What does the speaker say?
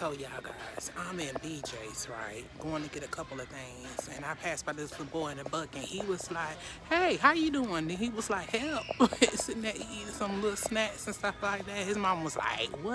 So y'all guys, I'm in BJ's, right? Going to get a couple of things. And I passed by this little boy in a buck and he was like, hey, how you doing? And he was like, help. Sitting there eating some little snacks and stuff like that. His mom was like, what?